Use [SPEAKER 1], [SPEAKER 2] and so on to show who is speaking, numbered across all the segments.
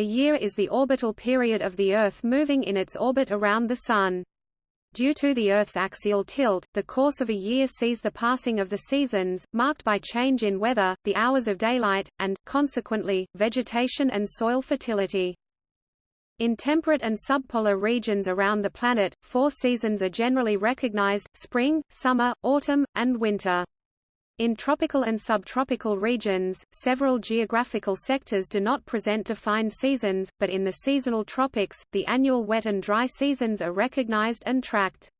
[SPEAKER 1] A year is the orbital period of the Earth moving in its orbit around the Sun. Due to the Earth's axial tilt, the course of a year sees the passing of the seasons, marked by change in weather, the hours of daylight, and, consequently, vegetation and soil fertility. In temperate and subpolar regions around the planet, four seasons are generally recognized, spring, summer, autumn, and winter. In tropical and subtropical regions, several geographical sectors do not present defined seasons, but in the seasonal tropics, the annual wet and dry seasons are recognized and tracked.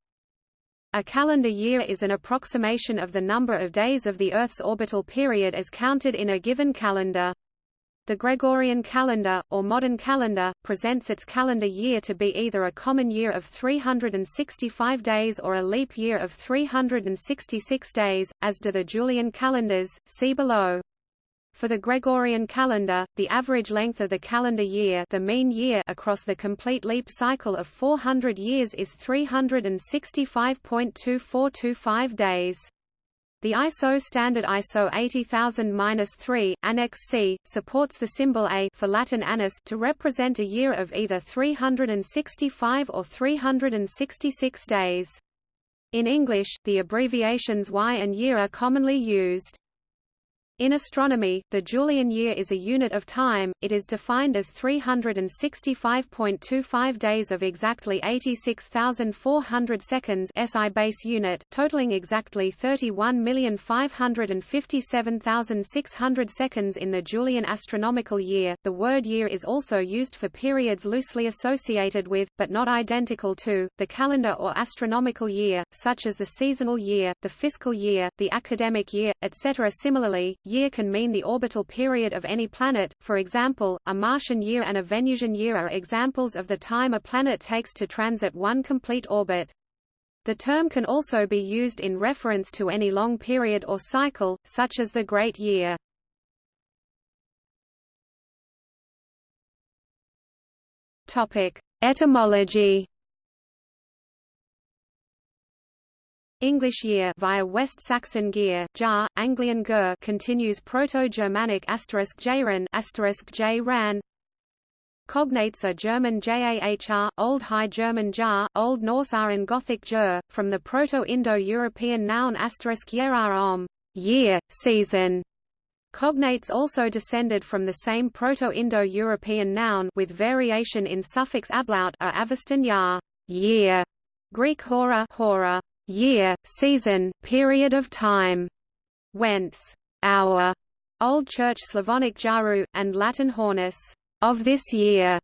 [SPEAKER 1] A calendar year is an approximation of the number of days of the Earth's orbital period as counted in a given calendar. The Gregorian calendar, or modern calendar, presents its calendar year to be either a common year of 365 days or a leap year of 366 days, as do the Julian calendars, see below. For the Gregorian calendar, the average length of the calendar year, the mean year across the complete leap cycle of 400 years is 365.2425 days. The ISO standard ISO 80000-3, Annex C, supports the symbol A for Latin annus to represent a year of either 365 or 366 days. In English, the abbreviations Y and year are commonly used. In astronomy, the Julian year is a unit of time, it is defined as 365.25 days of exactly 86,400 seconds SI base unit, totaling exactly 31,557,600 seconds in the Julian astronomical year. The word year is also used for periods loosely associated with, but not identical to, the calendar or astronomical year, such as the seasonal year, the fiscal year, the academic year, etc. Similarly, year can mean the orbital period of any planet, for example, a Martian year and a Venusian year are examples of the time a planet takes to transit one complete orbit. The term can also be used in reference to any long period or cycle, such as the Great Year. Etymology English year via West Saxon gear, jar, Anglian ger continues Proto-Germanic asterisk asterisk j ran. Cognates are German jahr, Old High German jar, Old Norse r and Gothic ger, from the Proto-Indo-European noun asterisk om, year, season. Cognates also descended from the same Proto-Indo-European noun with variation in suffix ablaut are Avestan yar, year, Greek hora, hora year, season, period of time, whence hour, Old Church Slavonic jaru, and Latin hornus, of this year.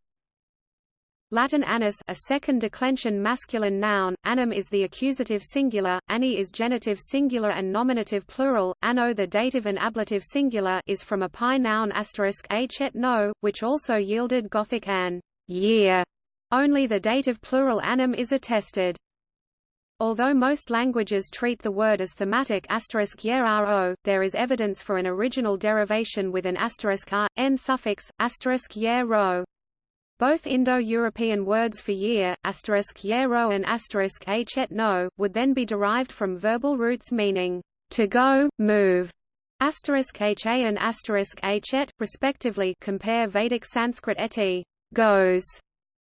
[SPEAKER 1] Latin annus a second declension masculine noun, annum is the accusative singular, anni is genitive singular and nominative plural, anno the dative and ablative singular is from a pi noun asterisk h et no, which also yielded Gothic an year. Only the dative plural annum is attested. Although most languages treat the word as thematic *ro, there is evidence for an original derivation with an asterisk r, n suffix, asterisk ro. Both Indo-European words for year, asterisk ro and asterisk h et no, would then be derived from verbal roots meaning to go, move, asterisk ha and asterisk et, respectively. Compare Vedic Sanskrit eti, goes,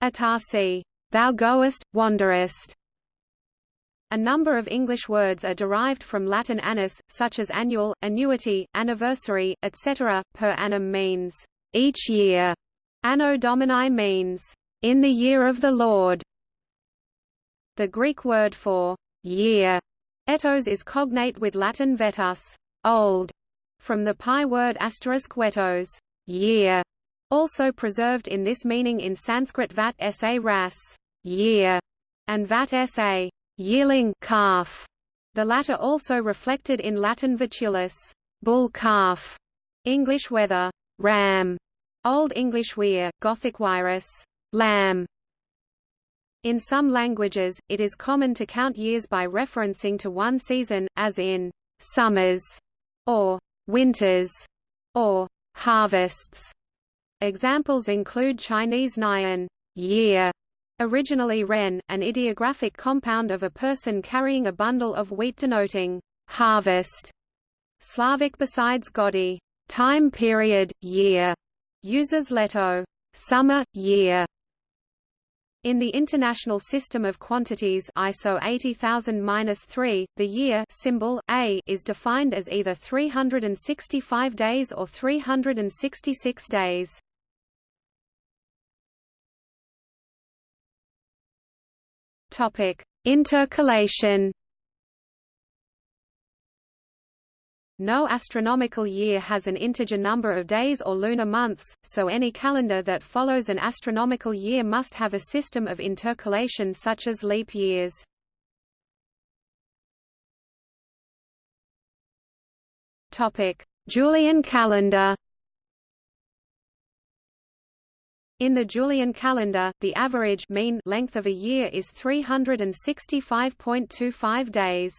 [SPEAKER 1] atasi, thou goest, wanderest. A number of English words are derived from Latin annus, such as annual, annuity, anniversary, etc. Per annum means each year. Anno Domini means in the year of the Lord. The Greek word for year, etos, is cognate with Latin vetus, old, from the Pi word asterisk wetos, year, also preserved in this meaning in Sanskrit vat sa ras, year, and vat sa, yearling calf. The latter also reflected in Latin vitulus, bull calf, English wether, ram, Old English weir, Gothic virus, lamb. In some languages, it is common to count years by referencing to one season, as in summers, or winters, or harvests. Examples include Chinese Nian year, Originally ren, an ideographic compound of a person carrying a bundle of wheat denoting harvest. Slavic besides godi, time period, year, uses leto, summer, year. In the International System of Quantities ISO 80000-3, the year symbol A is defined as either 365 days or 366 days. Topic: Intercalation. No astronomical year has an integer number of days or lunar months, so any calendar that follows an astronomical year must have a system of intercalation such as leap years. Julian calendar In the Julian calendar, the average mean length of a year is 365.25 days.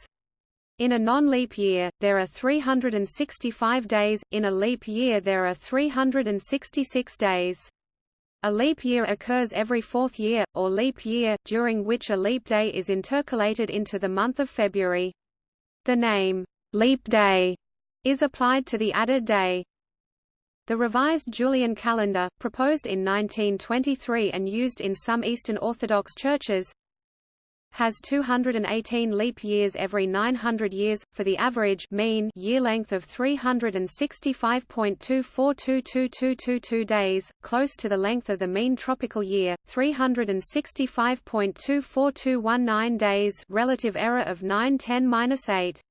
[SPEAKER 1] In a non-leap year, there are 365 days, in a leap year there are 366 days. A leap year occurs every fourth year, or leap year, during which a leap day is intercalated into the month of February. The name, leap day, is applied to the added day. The revised Julian calendar, proposed in 1923 and used in some Eastern Orthodox churches, has 218 leap years every 900 years, for the average mean year length of 365.242222 days, close to the length of the mean tropical year, 365.24219 days relative error of 910-8.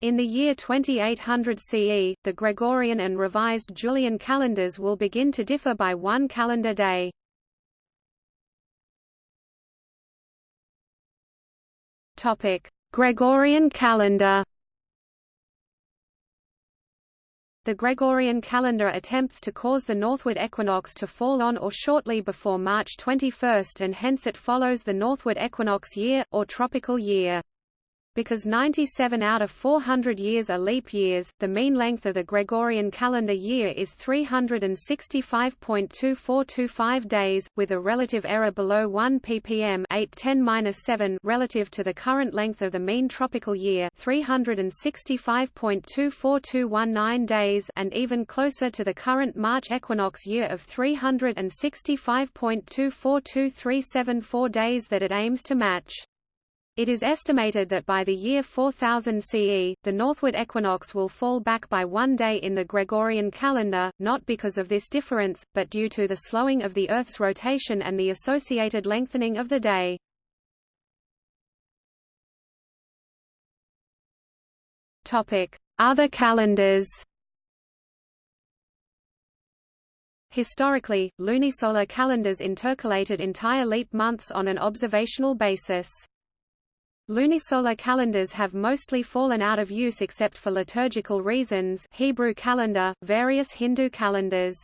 [SPEAKER 1] In the year 2800 CE, the Gregorian and revised Julian calendars will begin to differ by one calendar day. Topic: Gregorian calendar. The Gregorian calendar attempts to cause the northward equinox to fall on or shortly before March 21 and hence it follows the northward equinox year, or tropical year. Because 97 out of 400 years are leap years, the mean length of the Gregorian calendar year is 365.2425 days, with a relative error below 1 ppm 810-7 relative to the current length of the mean tropical year 365.24219 days and even closer to the current March equinox year of 365.242374 days that it aims to match. It is estimated that by the year 4000 CE, the northward equinox will fall back by one day in the Gregorian calendar, not because of this difference, but due to the slowing of the Earth's rotation and the associated lengthening of the day. Other calendars Historically, lunisolar calendars intercalated entire leap months on an observational basis. Lunisolar calendars have mostly fallen out of use except for liturgical reasons Hebrew calendar, various Hindu calendars.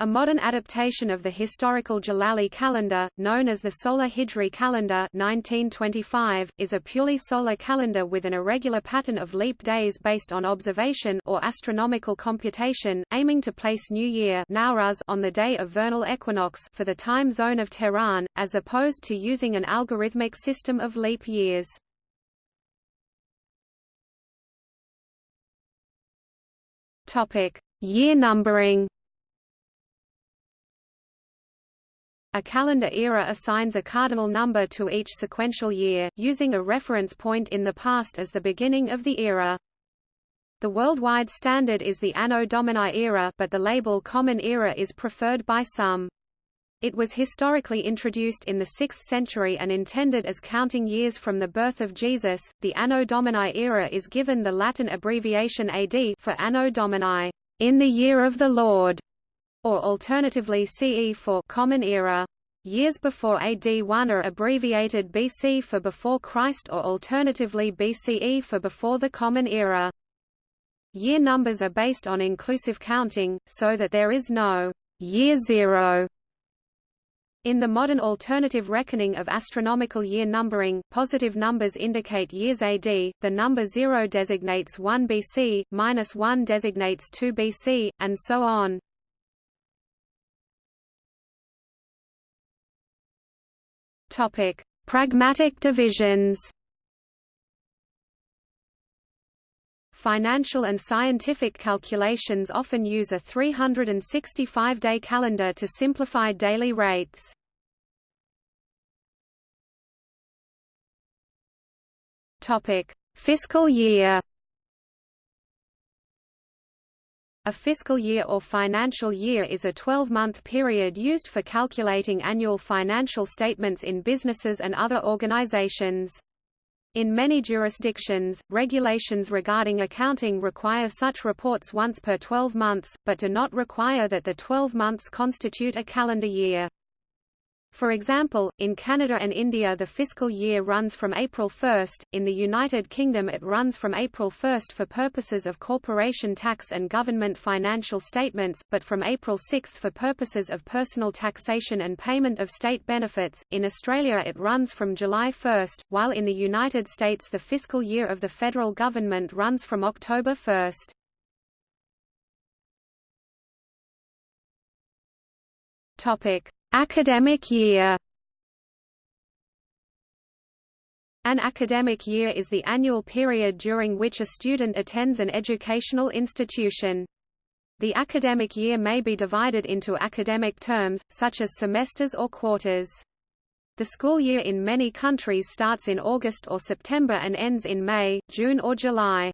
[SPEAKER 1] A modern adaptation of the historical Jalali calendar, known as the Solar Hijri calendar 1925, is a purely solar calendar with an irregular pattern of leap days based on observation or astronomical computation, aiming to place New Year Nowruz on the day of vernal equinox for the time zone of Tehran, as opposed to using an algorithmic system of leap years. Year numbering A calendar era assigns a cardinal number to each sequential year, using a reference point in the past as the beginning of the era. The worldwide standard is the Anno Domini era but the label Common Era is preferred by some. It was historically introduced in the 6th century and intended as counting years from the birth of Jesus. The Anno Domini era is given the Latin abbreviation AD for Anno Domini, in the year of the Lord or alternatively CE for Common Era. Years before AD 1 are abbreviated BC for before Christ or alternatively BCE for before the Common Era. Year numbers are based on inclusive counting, so that there is no year zero. In the modern alternative reckoning of astronomical year numbering, positive numbers indicate years AD, the number 0 designates 1 BC, minus 1 designates 2 BC, and so on. Topic: Pragmatic divisions. Financial and scientific calculations often use a 365-day calendar to simplify daily rates. Topic: Fiscal year. A fiscal year or financial year is a 12-month period used for calculating annual financial statements in businesses and other organizations. In many jurisdictions, regulations regarding accounting require such reports once per 12 months, but do not require that the 12 months constitute a calendar year. For example, in Canada and India the fiscal year runs from April 1, in the United Kingdom it runs from April 1 for purposes of corporation tax and government financial statements, but from April 6 for purposes of personal taxation and payment of state benefits. In Australia it runs from July 1, while in the United States the fiscal year of the federal government runs from October 1. Topic: Academic year An academic year is the annual period during which a student attends an educational institution. The academic year may be divided into academic terms, such as semesters or quarters. The school year in many countries starts in August or September and ends in May, June or July.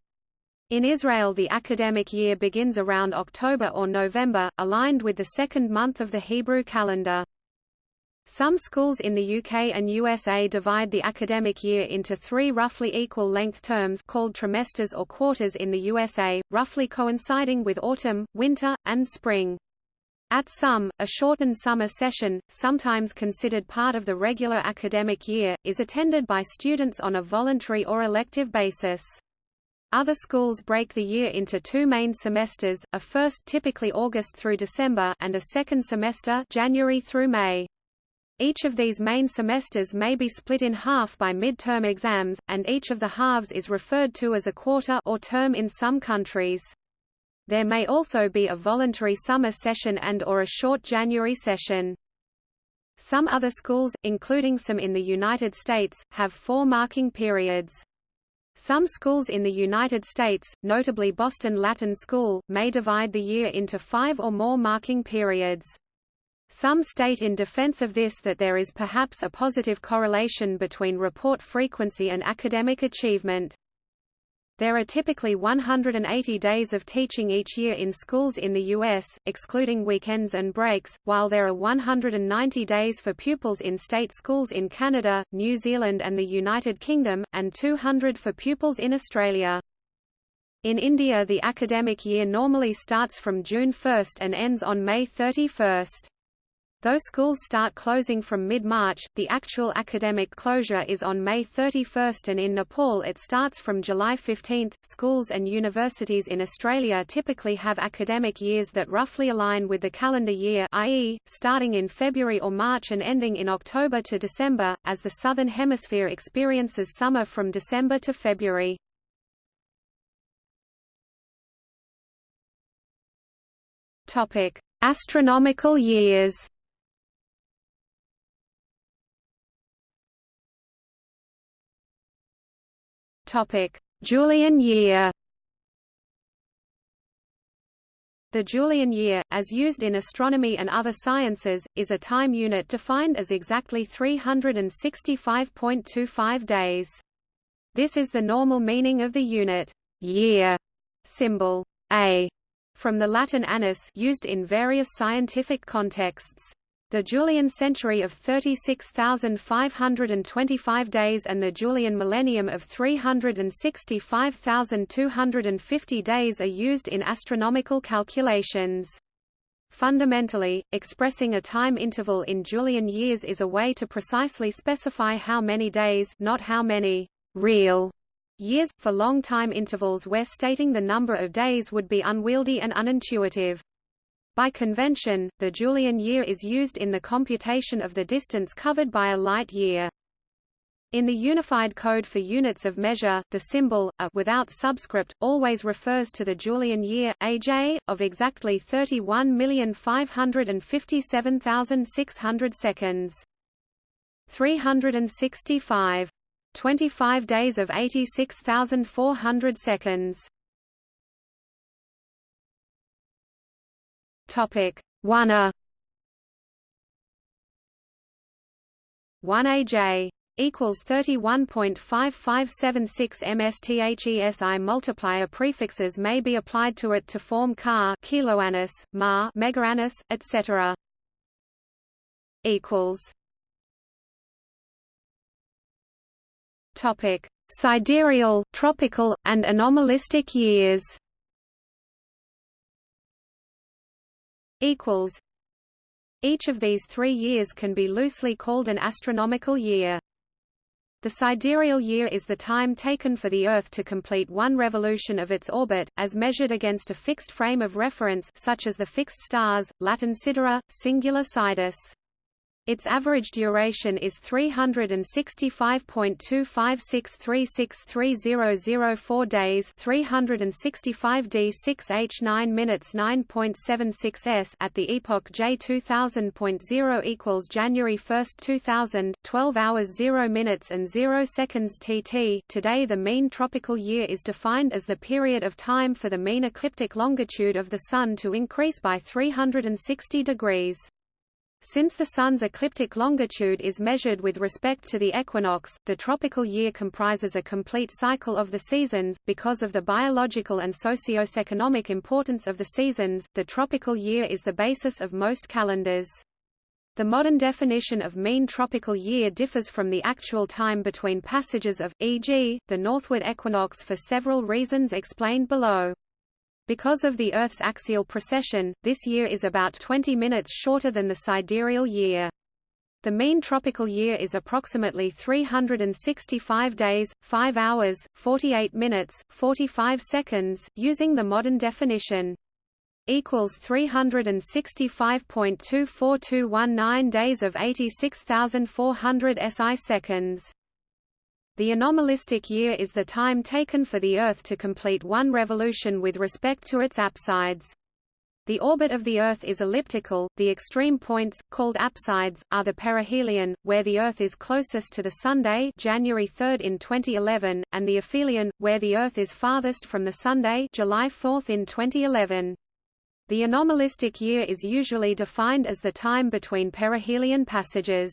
[SPEAKER 1] In Israel the academic year begins around October or November, aligned with the second month of the Hebrew calendar. Some schools in the UK and USA divide the academic year into three roughly equal-length terms called trimesters or quarters in the USA, roughly coinciding with autumn, winter, and spring. At some, a shortened summer session, sometimes considered part of the regular academic year, is attended by students on a voluntary or elective basis. Other schools break the year into two main semesters, a first typically August through December and a second semester January through May. Each of these main semesters may be split in half by midterm exams, and each of the halves is referred to as a quarter or term in some countries. There may also be a voluntary summer session and or a short January session. Some other schools, including some in the United States, have four marking periods. Some schools in the United States, notably Boston Latin School, may divide the year into five or more marking periods. Some state in defense of this that there is perhaps a positive correlation between report frequency and academic achievement. There are typically 180 days of teaching each year in schools in the U.S., excluding weekends and breaks, while there are 190 days for pupils in state schools in Canada, New Zealand and the United Kingdom, and 200 for pupils in Australia. In India the academic year normally starts from June 1 and ends on May 31. Though schools start closing from mid-March, the actual academic closure is on May 31 and in Nepal it starts from July 15. Schools and universities in Australia typically have academic years that roughly align with the calendar year i.e., starting in February or March and ending in October to December, as the Southern Hemisphere experiences summer from December to February. Astronomical years Julian year. The Julian year, as used in astronomy and other sciences, is a time unit defined as exactly 365.25 days. This is the normal meaning of the unit year symbol A from the Latin annus used in various scientific contexts the Julian century of 36,525 days and the Julian millennium of 365,250 days are used in astronomical calculations. Fundamentally, expressing a time interval in Julian years is a way to precisely specify how many days not how many real years, for long time intervals where stating the number of days would be unwieldy and unintuitive. By convention, the Julian year is used in the computation of the distance covered by a light year. In the Unified Code for Units of Measure, the symbol, a without subscript, always refers to the Julian year, AJ, of exactly 31,557,600 seconds. 365. 25 days of 86,400 seconds. Topic. 1a 1aj equals 31.5576 msthesi multiplier prefixes may be applied to it to form car kiloannus, ma megaannus, etc. equals. Topic. Sidereal, tropical, and anomalistic years equals each of these three years can be loosely called an astronomical year. The sidereal year is the time taken for the Earth to complete one revolution of its orbit, as measured against a fixed frame of reference such as the fixed stars, Latin sidera, singular sidus. Its average duration is 365.256363004 days 365 d 6 h 9 minutes 9.76 s at the epoch J 2000.0 equals January 1, 2000, 12 hours 0 minutes and 0 seconds TT. Today the mean tropical year is defined as the period of time for the mean ecliptic longitude of the Sun to increase by 360 degrees. Since the Sun's ecliptic longitude is measured with respect to the equinox, the tropical year comprises a complete cycle of the seasons. Because of the biological and socio-economic importance of the seasons, the tropical year is the basis of most calendars. The modern definition of mean tropical year differs from the actual time between passages of, e.g., the northward equinox for several reasons explained below. Because of the Earth's axial precession, this year is about 20 minutes shorter than the sidereal year. The mean tropical year is approximately 365 days, 5 hours, 48 minutes, 45 seconds, using the modern definition. Equals 365.24219 days of 86,400 SI seconds. The anomalistic year is the time taken for the Earth to complete one revolution with respect to its apsides. The orbit of the Earth is elliptical, the extreme points, called apsides, are the perihelion, where the Earth is closest to the Sunday January 3 in 2011, and the aphelion, where the Earth is farthest from the Sunday July 4 in 2011. The anomalistic year is usually defined as the time between perihelion passages.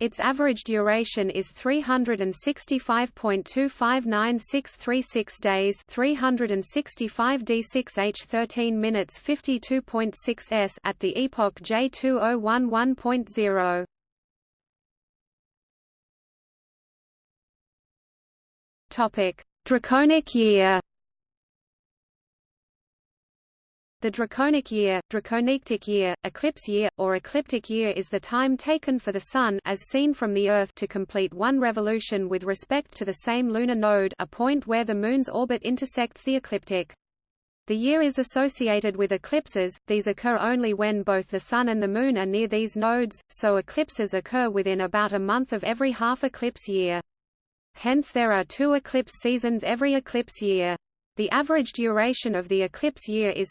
[SPEAKER 1] Its average duration is 365.259636 days 365 d6h 13 minutes 52.6 s at the epoch J2011.0. Topic: Draconic year. The draconic year, draconitic year, eclipse year, or ecliptic year is the time taken for the Sun as seen from the Earth to complete one revolution with respect to the same lunar node a point where the Moon's orbit intersects the ecliptic. The year is associated with eclipses, these occur only when both the Sun and the Moon are near these nodes, so eclipses occur within about a month of every half-eclipse year. Hence there are two eclipse seasons every eclipse year. The average duration of the eclipse year is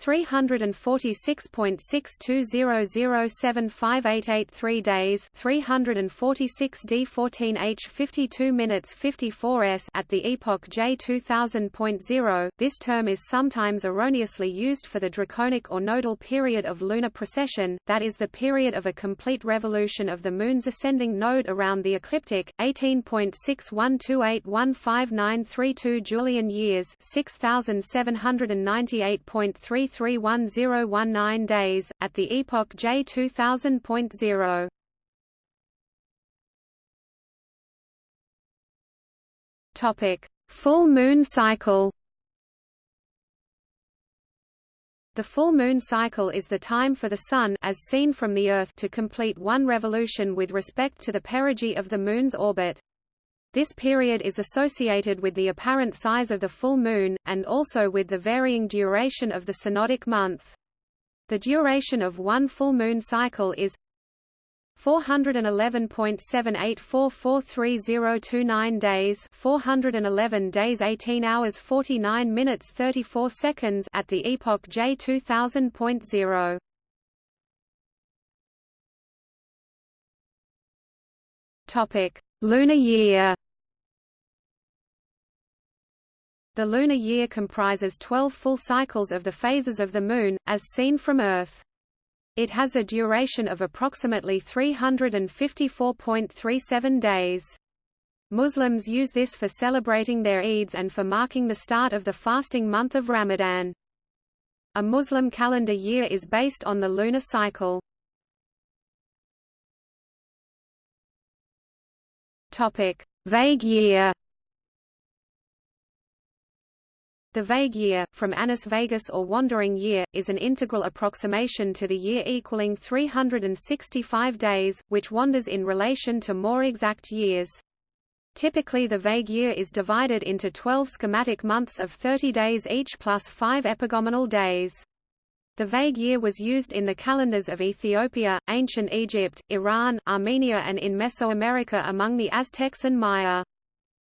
[SPEAKER 1] 346.6200758883 days 346 d14 h 52 minutes 54 s at the epoch J 2000.0 this term is sometimes erroneously used for the draconic or nodal period of lunar precession that is the period of a complete revolution of the moon's ascending node around the ecliptic 18.61281592 Julian years 6798.3 31019 days, at the epoch J 2000.0. Topic: Full moon cycle. The full moon cycle is the time for the Sun as seen from the Earth to complete one revolution with respect to the perigee of the Moon's orbit. This period is associated with the apparent size of the full moon, and also with the varying duration of the synodic month. The duration of one full moon cycle is 411.78443029 days 411 days 18 hours 49 minutes 34 seconds at the epoch J 2000.0 Topic Lunar year The lunar year comprises 12 full cycles of the phases of the Moon, as seen from Earth. It has a duration of approximately 354.37 days. Muslims use this for celebrating their Eids and for marking the start of the fasting month of Ramadan. A Muslim calendar year is based on the lunar cycle. Topic: Vague year. The vague year, from annus vagus or wandering year, is an integral approximation to the year equaling 365 days, which wanders in relation to more exact years. Typically the vague year is divided into 12 schematic months of 30 days each plus 5 epagomenal days. The vague year was used in the calendars of Ethiopia, ancient Egypt, Iran, Armenia and in Mesoamerica among the Aztecs and Maya.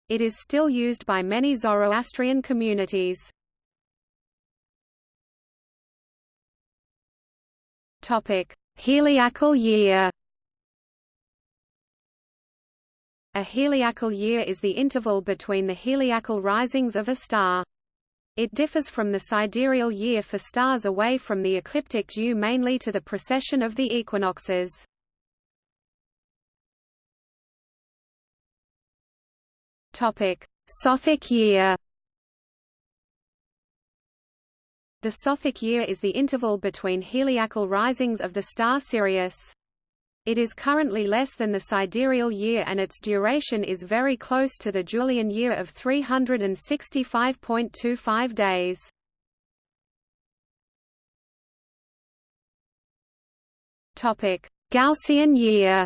[SPEAKER 1] It is still used by many Zoroastrian communities. Topic: Heliacal year. A heliacal year is the interval between the heliacal risings of a star. It differs from the sidereal year for stars away from the ecliptic due mainly to the precession of the equinoxes. Topic: Sothic year. The Sothic year is the interval between heliacal risings of the star Sirius. It is currently less than the sidereal year and its duration is very close to the Julian year of 365.25 days. Topic: Gaussian year.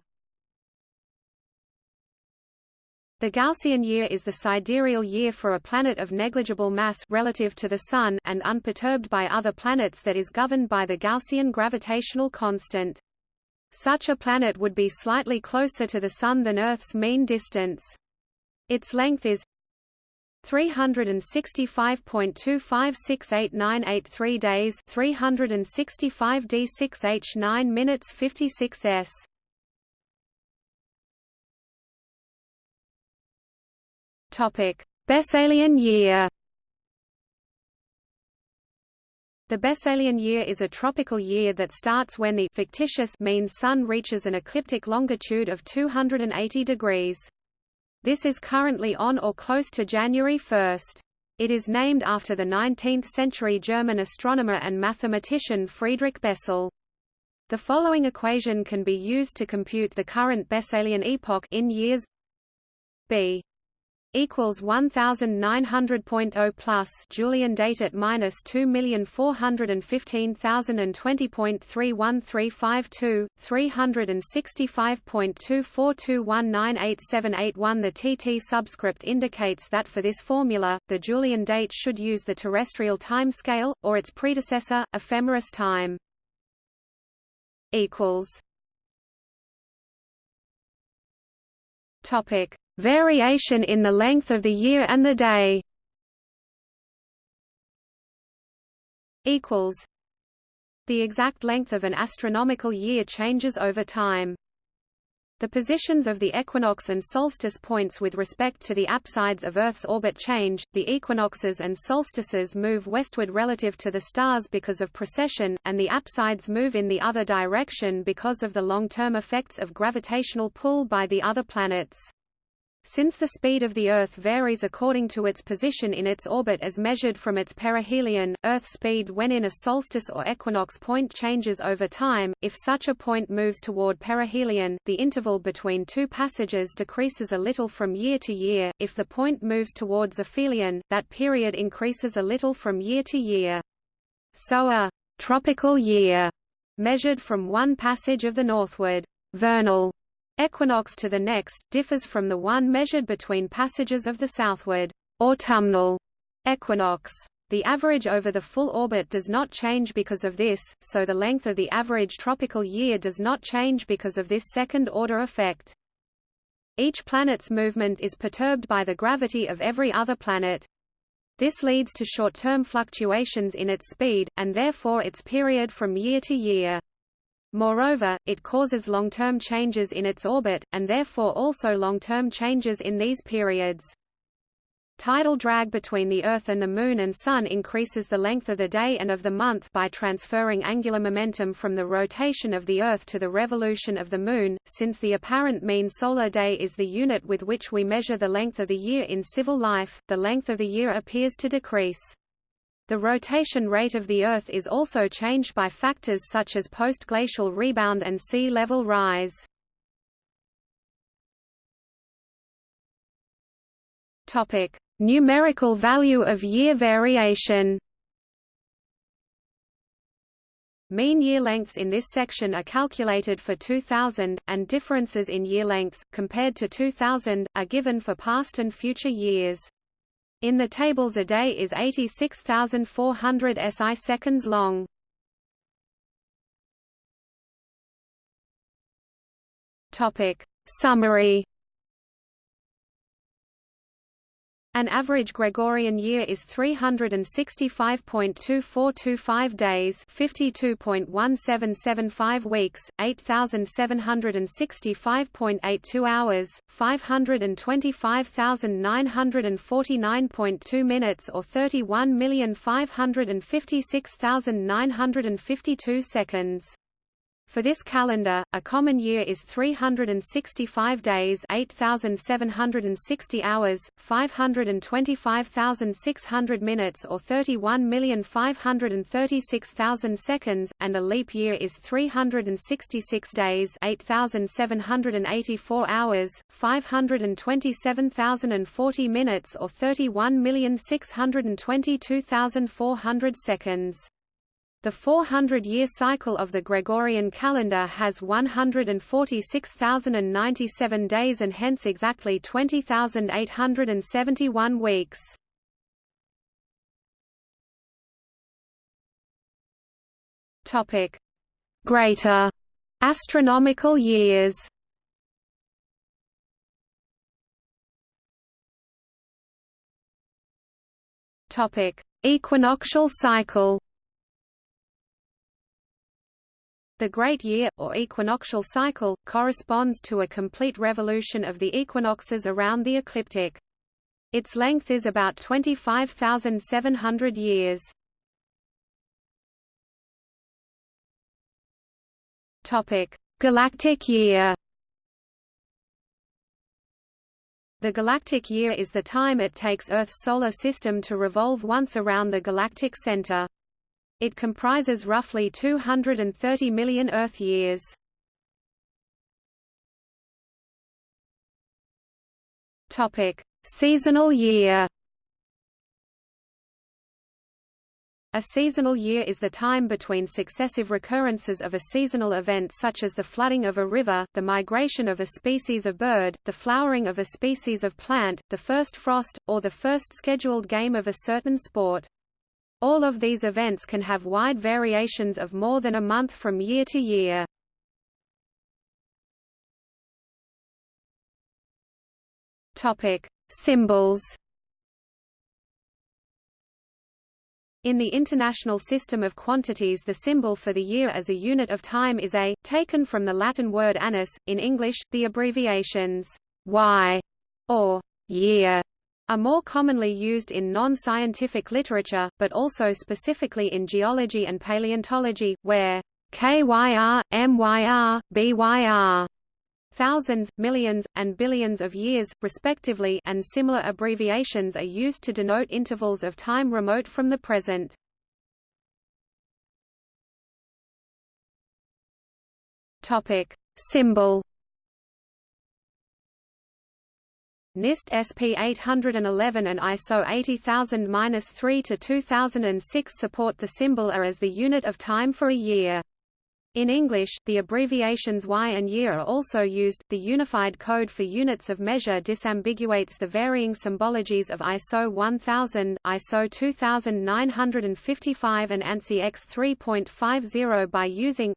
[SPEAKER 1] The Gaussian year is the sidereal year for a planet of negligible mass relative to the Sun and unperturbed by other planets that is governed by the Gaussian gravitational constant. Such a planet would be slightly closer to the Sun than Earth's mean distance. Its length is 365.25689883 days 365 d6h 9 minutes 56 Besselian year. The Besselian year is a tropical year that starts when the fictitious mean sun reaches an ecliptic longitude of 280 degrees. This is currently on or close to January 1. It is named after the 19th-century German astronomer and mathematician Friedrich Bessel. The following equation can be used to compute the current Besselian epoch in years b equals 1900.0 plus Julian date at minus 2415020.31352 365.242198781 The TT subscript indicates that for this formula the Julian date should use the terrestrial time scale or its predecessor ephemeris time. Equals. Topic Variation in the length of the year and the day equals The exact length of an astronomical year changes over time. The positions of the equinox and solstice points with respect to the apsides of Earth's orbit change, the equinoxes and solstices move westward relative to the stars because of precession, and the apsides move in the other direction because of the long-term effects of gravitational pull by the other planets. Since the speed of the Earth varies according to its position in its orbit as measured from its perihelion, Earth speed when in a solstice or equinox point changes over time. If such a point moves toward perihelion, the interval between two passages decreases a little from year to year. If the point moves towards aphelion, that period increases a little from year to year. So a tropical year measured from one passage of the northward vernal equinox to the next, differs from the one measured between passages of the southward autumnal equinox. The average over the full orbit does not change because of this, so the length of the average tropical year does not change because of this second-order effect. Each planet's movement is perturbed by the gravity of every other planet. This leads to short-term fluctuations in its speed, and therefore its period from year to year. Moreover, it causes long-term changes in its orbit, and therefore also long-term changes in these periods. Tidal drag between the Earth and the Moon and Sun increases the length of the day and of the month by transferring angular momentum from the rotation of the Earth to the revolution of the Moon. Since the apparent mean solar day is the unit with which we measure the length of the year in civil life, the length of the year appears to decrease. The rotation rate of the Earth is also changed by factors such as post-glacial rebound and sea level rise. Topic: Numerical value of year variation. Mean year lengths in this section are calculated for 2000, and differences in year lengths, compared to 2000, are given for past and future years. In the tables a day is 86,400 SI seconds long. Topic. Summary An average Gregorian year is 365.2425 days 52.1775 weeks, 8,765.82 hours, 525,949.2 minutes or 31,556,952 seconds. For this calendar, a common year is 365 days 8,760 hours, 525,600 minutes or 31,536,000 seconds, and a leap year is 366 days 8,784 hours, 527,040 minutes or 31,622,400 seconds. The 400-year cycle of the Gregorian calendar has 146,097 days and hence exactly 20,871 weeks. Topic: Greater astronomical years. Topic: Equinoctial cycle. The Great Year, or equinoctial cycle, corresponds to a complete revolution of the equinoxes around the ecliptic. Its length is about 25,700 years. Galactic year. The galactic year is the time it takes Earth's solar system to revolve once around the galactic center. It comprises roughly 230 million Earth years. Topic: Seasonal year. A seasonal year is the time between successive recurrences of a seasonal event such as the flooding of a river, the migration of a species of bird, the flowering of a species of plant, the first frost, or the first scheduled game of a certain sport. All of these events can have wide variations of more than a month from year to year. Topic: Symbols. In the International System of Quantities the symbol for the year as a unit of time is a, taken from the Latin word annus, in English, the abbreviations y or year are more commonly used in non-scientific literature, but also specifically in geology and paleontology, where KYR, MYR, BYR thousands, millions, and billions of years, respectively and similar abbreviations are used to denote intervals of time remote from the present. Topic. Symbol NIST SP 811 and ISO 80000-3 to 2006 support the symbol AR as the unit of time for a year. In English, the abbreviations Y and year are also used. The Unified Code for Units of Measure disambiguates the varying symbologies of ISO 1000, ISO 2955 and ANSI X 3.50 by using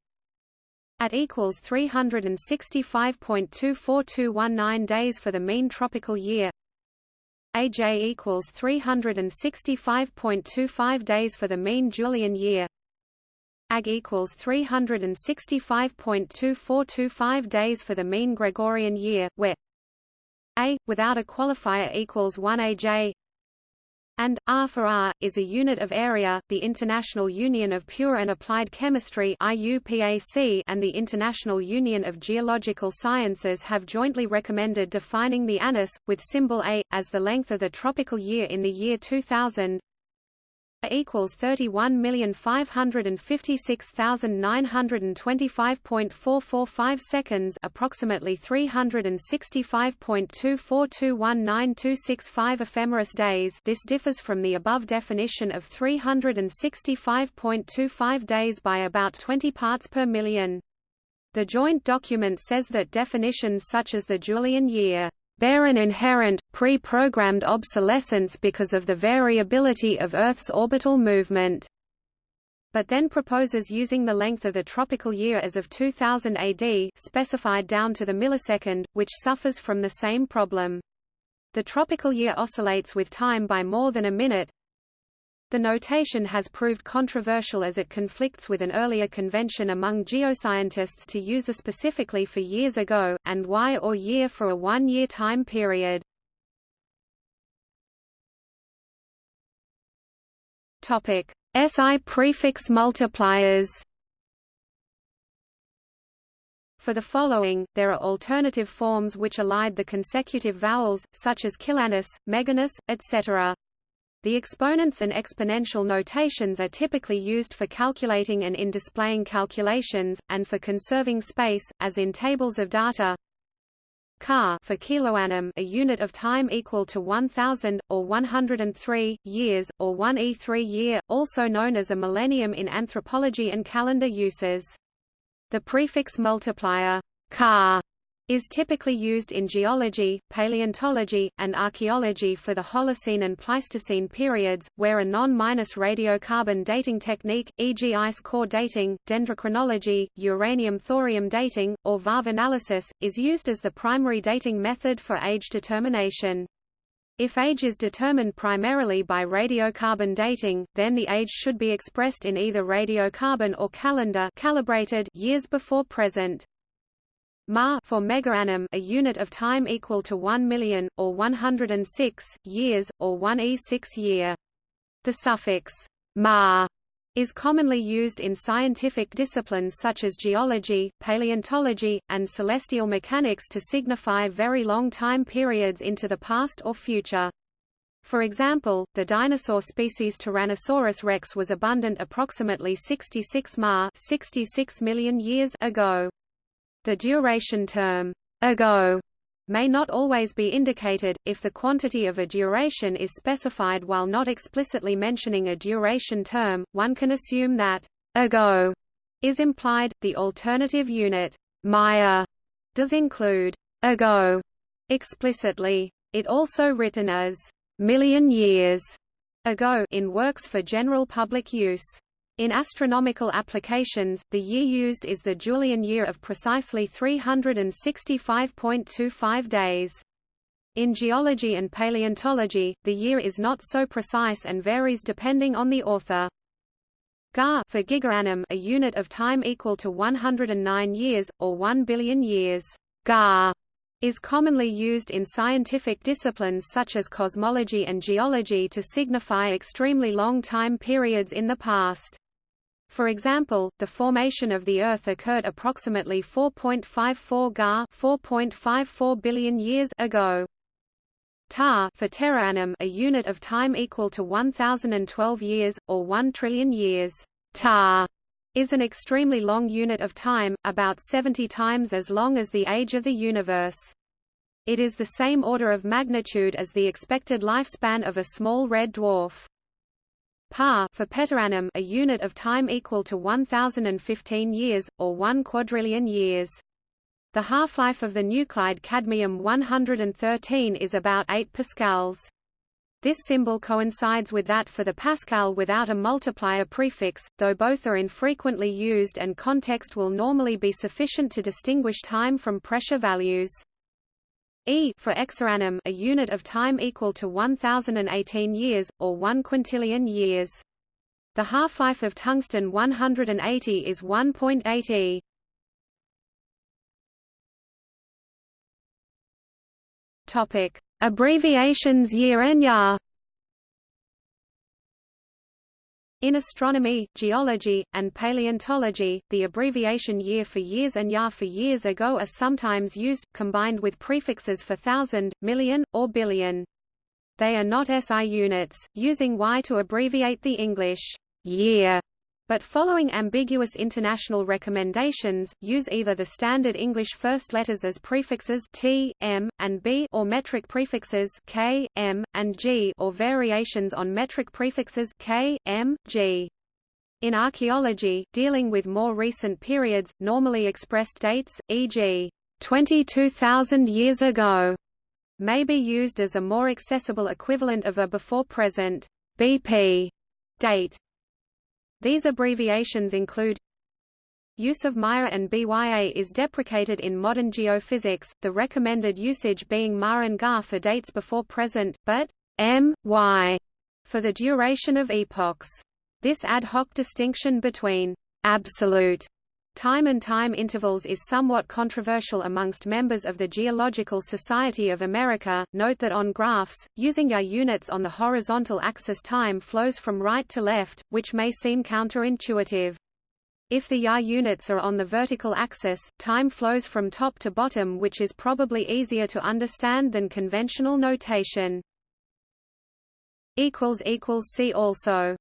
[SPEAKER 1] at equals 365.24219 days for the mean tropical year. AJ equals 365.25 days for the mean Julian year. AG equals 365.2425 days for the mean Gregorian year, where A, without a qualifier equals 1 AJ and R for R is a unit of area. The International Union of Pure and Applied Chemistry (IUPAC) and the International Union of Geological Sciences have jointly recommended defining the annus with symbol A as the length of the tropical year in the year 2000 equals thirty one million five hundred and fifty six thousand nine hundred and twenty five point four four five seconds approximately three hundred and sixty five point two four two one nine two six five ephemeris days this differs from the above definition of three hundred and sixty five point two five days by about twenty parts per million. The joint document says that definitions such as the Julian year bear an inherent, pre-programmed obsolescence because of the variability of Earth's orbital movement but then proposes using the length of the tropical year as of 2000 AD specified down to the millisecond, which suffers from the same problem. The tropical year oscillates with time by more than a minute, the notation has proved controversial as it conflicts with an earlier convention among geoscientists to use a specifically for years ago, and Y or year for a one-year time period. SI prefix multipliers. For the following, there are alternative forms which elide the consecutive vowels, such as kilannum, megannum, etc. The exponents and exponential notations are typically used for calculating and in displaying calculations, and for conserving space, as in tables of data. ka for kiloannum, a unit of time equal to 1000 or 103 years or 1 e3 year, also known as a millennium in anthropology and calendar uses. The prefix multiplier ka is typically used in geology, paleontology, and archaeology for the Holocene and Pleistocene periods, where a non-minus radiocarbon dating technique, e.g. ice core dating, dendrochronology, uranium-thorium dating, or varve analysis, is used as the primary dating method for age determination. If age is determined primarily by radiocarbon dating, then the age should be expressed in either radiocarbon or calendar calibrated years before present. Ma for megaannum a unit of time equal to 1 million, or 106, years, or 1 e6 year. The suffix ma is commonly used in scientific disciplines such as geology, paleontology, and celestial mechanics to signify very long time periods into the past or future. For example, the dinosaur species Tyrannosaurus rex was abundant approximately 66 ma 66 million years ago. The duration term, ago, may not always be indicated, if the quantity of a duration is specified while not explicitly mentioning a duration term, one can assume that ago is implied. The alternative unit, Maya, does include ago explicitly. It also written as million years ago in works for general public use. In astronomical applications, the year used is the Julian year of precisely 365.25 days. In geology and paleontology, the year is not so precise and varies depending on the author. Ga for gigaannum a unit of time equal to 109 years, or 1 billion years. Ga is commonly used in scientific disciplines such as cosmology and geology to signify extremely long time periods in the past. For example, the formation of the Earth occurred approximately 4.54 Ga 4.54 billion years ago. Ta for teraannum a unit of time equal to 1012 years, or 1 trillion years. Ta is an extremely long unit of time, about 70 times as long as the age of the universe. It is the same order of magnitude as the expected lifespan of a small red dwarf. Pa for petaannum a unit of time equal to 1015 years, or 1 quadrillion years. The half-life of the nuclide cadmium-113 is about 8 pascals. This symbol coincides with that for the pascal without a multiplier prefix, though both are infrequently used and context will normally be sufficient to distinguish time from pressure values. E for exaannum a unit of time equal to 1018 years, or 1 quintillion years. The half-life of tungsten 180 is 1.8 e. Topic: Abbreviations year and year. In astronomy, geology, and paleontology, the abbreviation year for years and year for years ago are sometimes used, combined with prefixes for thousand, million, or billion. They are not SI units, using Y to abbreviate the English year but following ambiguous international recommendations, use either the standard English first letters as prefixes t, m, and b or metric prefixes k, m, and g or variations on metric prefixes k, m, g. In archaeology, dealing with more recent periods, normally expressed dates, e.g., 22,000 years ago, may be used as a more accessible equivalent of a before-present BP date. These abbreviations include Use of MIA and BYA is deprecated in modern geophysics, the recommended usage being MA and GA for dates before present, but M, Y for the duration of epochs. This ad hoc distinction between absolute Time and time intervals is somewhat controversial amongst members of the Geological Society of America. Note that on graphs, using YA units on the horizontal axis time flows from right to left, which may seem counterintuitive. If the YA units are on the vertical axis, time flows from top to bottom which is probably easier to understand than conventional notation. See also